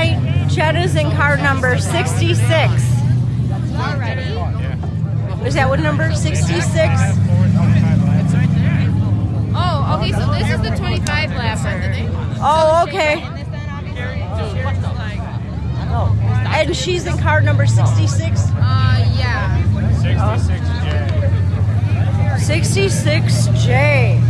right, is in car number 66. Already? Is that what number 66? Oh, okay, so this is the 25 lap. Oh, okay. And she's in car number 66? Uh, yeah. 66J. 66J.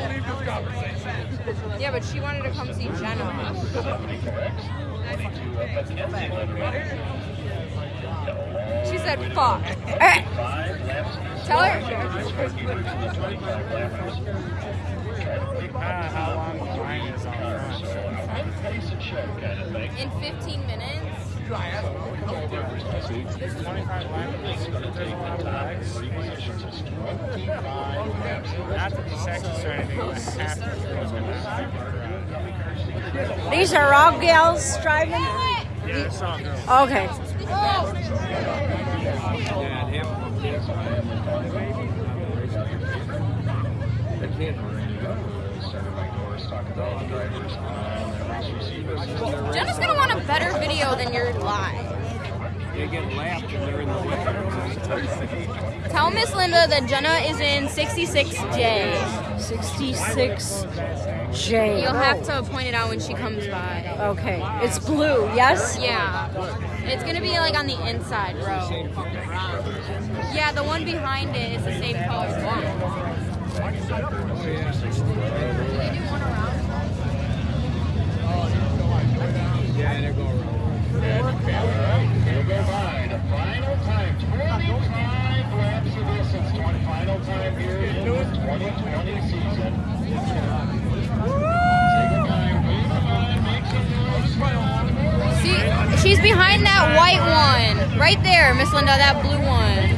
Yeah, but she wanted to come see Jenna. She said, "Fuck." Tell her. how long the line is on front. In 15 minutes. 25 laps, there's a lot of legs. Not to be sexist or anything, but half the girls are not. These are all gals driving? Yeah, it's all girls. Okay. Jenna's gonna want a better video than your live. They get laughed and they're in the way. Tell Miss Linda that Jenna is in 66J. 66J. You'll have oh. to point it out when she comes by. Okay. It's blue, yes? Yeah. It's gonna be like on the inside row. Yeah, the one behind it is the same color as one. Do they do one around? Yeah, they're going around. We'll go by the final time, 25 laps of distance, 20 final time here in the 2020 season. Take your time, wait make some noise. See, she's behind that white one. Right there, Miss Linda, that blue one.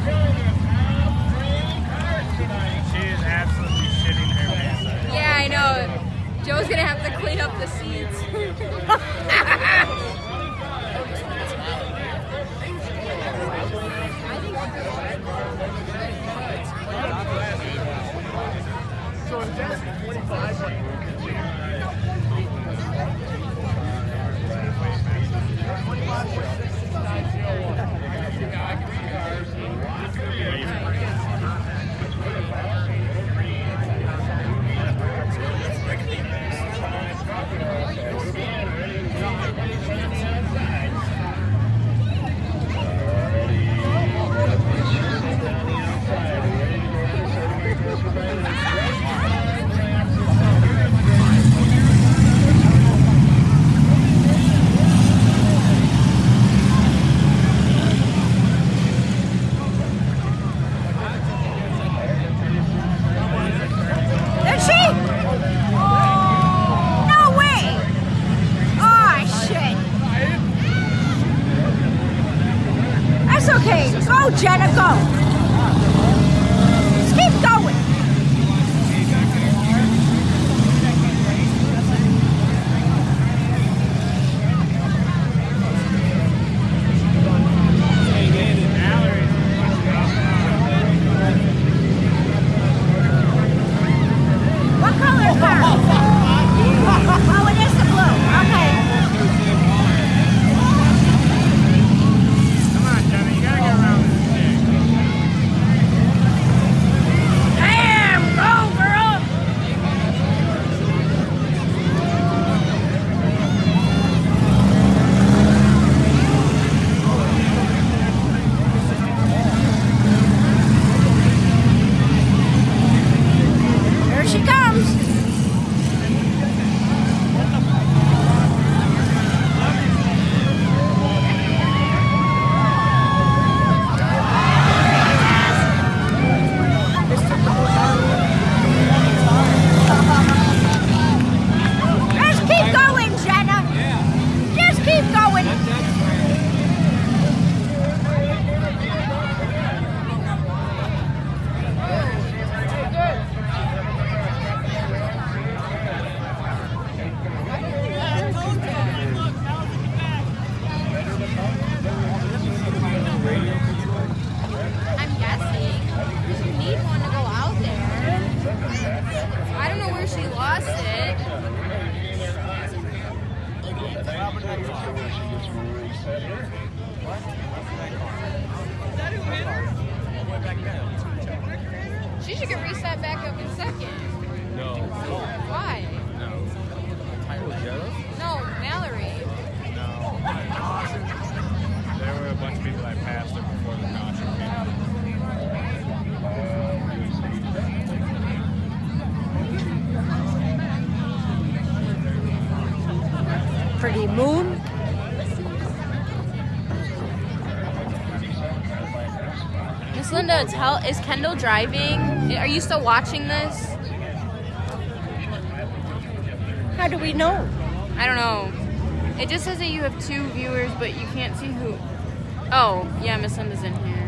She is absolutely shitting her pants. Yeah, I know. Joe's gonna have to clean up the seats so if that's 25, to tell. Is Kendall driving? Are you still watching this? How do we know? I don't know. It just says that you have two viewers, but you can't see who. Oh, yeah, Miss Linda's in here.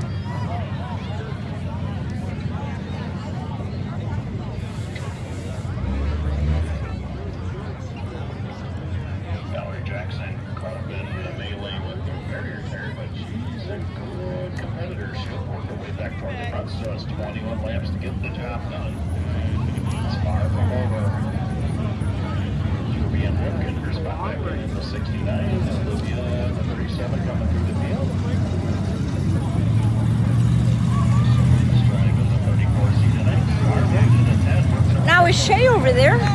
over there.